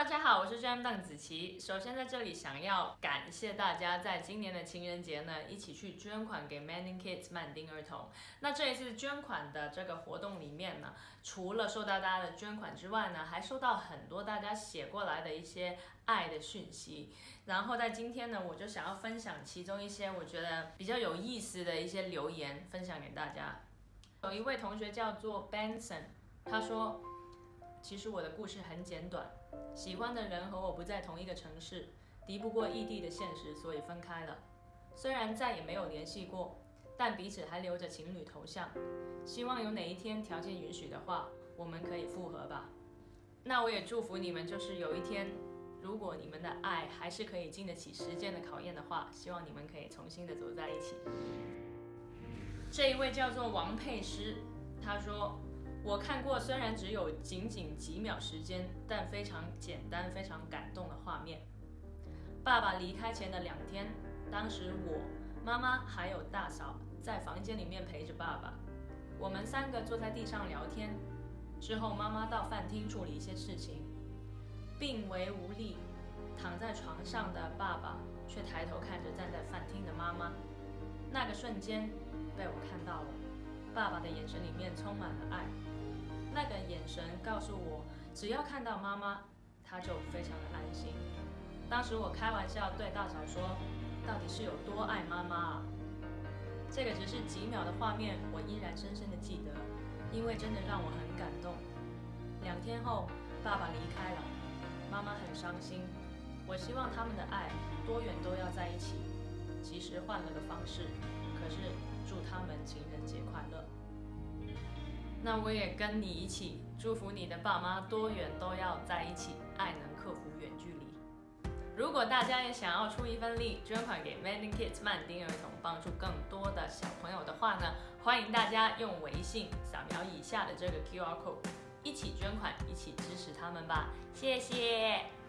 大家好，我是 JM 邓紫棋。首先在这里想要感谢大家在今年的情人节呢，一起去捐款给 Mending Kids 曼丁儿童。那这一次捐款的这个活动里面呢，除了收到大家的捐款之外呢，还收到很多大家写过来的一些爱的讯息。然后在今天呢，我就想要分享其中一些我觉得比较有意思的一些留言，分享给大家。有一位同学叫做 Benson，他说。其实我的故事很简短，喜欢的人和我不在同一个城市，敌不过异地的现实，所以分开了。虽然再也没有联系过，但彼此还留着情侣头像。希望有哪一天条件允许的话，我们可以复合吧。那我也祝福你们，就是有一天，如果你们的爱还是可以经得起时间的考验的话，希望你们可以重新的走在一起。这一位叫做王佩诗，他说。我看过，虽然只有仅仅几秒时间，但非常简单、非常感动的画面。爸爸离开前的两天，当时我、妈妈还有大嫂在房间里面陪着爸爸，我们三个坐在地上聊天。之后，妈妈到饭厅处理一些事情，病危无力，躺在床上的爸爸却抬头看着站在饭厅的妈妈。那个瞬间，被我看到了，爸爸的眼神里面充满了爱。那个眼神告诉我，只要看到妈妈，他就非常的安心。当时我开玩笑对大嫂说：“到底是有多爱妈妈啊？”这个只是几秒的画面，我依然深深的记得，因为真的让我很感动。两天后，爸爸离开了，妈妈很伤心。我希望他们的爱多远都要在一起，即使换了个方式，可是祝他们情人节快乐。那我也跟你一起祝福你的爸妈多远都要在一起，爱能克服远距离。如果大家也想要出一份力，捐款给 Mending Kids 曼丁儿童，帮助更多的小朋友的话呢，欢迎大家用微信扫描以下的这个 QR code，一起捐款，一起支持他们吧，谢谢。